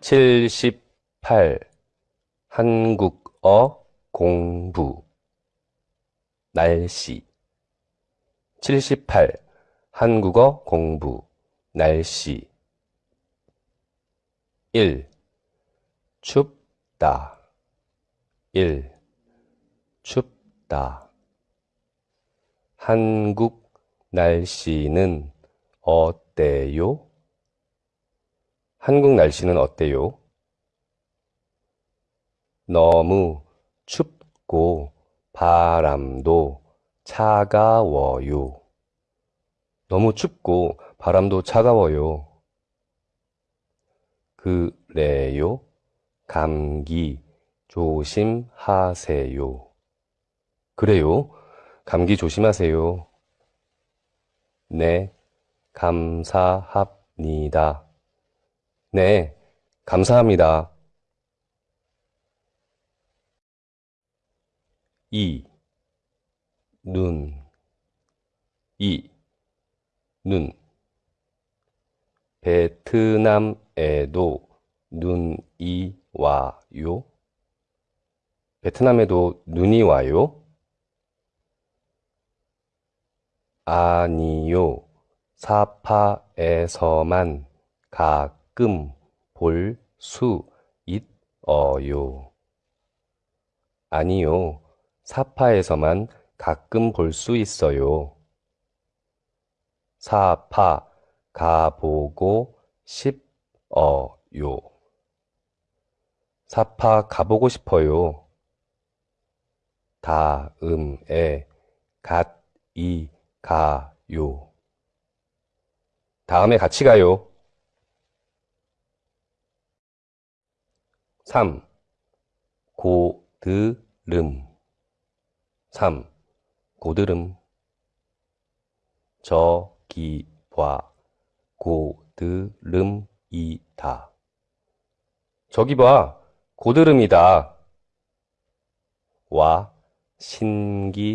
칠십팔. 한국어 공부. 날씨. 칠십팔. 한국어 공부. 날씨. 일. 춥다. 일. 춥다. 한국 날씨는 어때요? 한국 날씨는 어때요? 너무 춥고 바람도 차가워요. 너무 춥고 바람도 차가워요. 그래요? 감기 조심하세요. 그래요? 감기 조심하세요. 네, 감사합니다. 네, 감사합니다. 2. 눈, 이, 눈. 베트남에도 눈이 와요? 베트남에도 눈이 와요? 아니요. 사파에서만 가 가끔 볼 수 있어요. 아니요. 사파에서만 가끔 볼 수 있어요. 사파 가보고 싶어요. 사파 가보고 싶어요. 다음에 갓이 가요. 다음에 같이 가요. 3. 고드름 3. 고드름 저기 봐 고드름이다 저기 봐 고드름이다 와 신기하다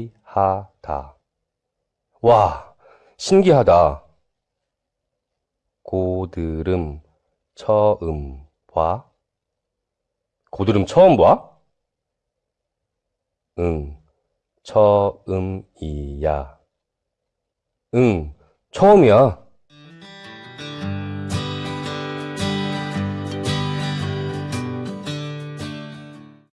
와 신기하다 고드름 처음 봐 고드름 처음 봐? 응, 처음이야. 응, 처음이야.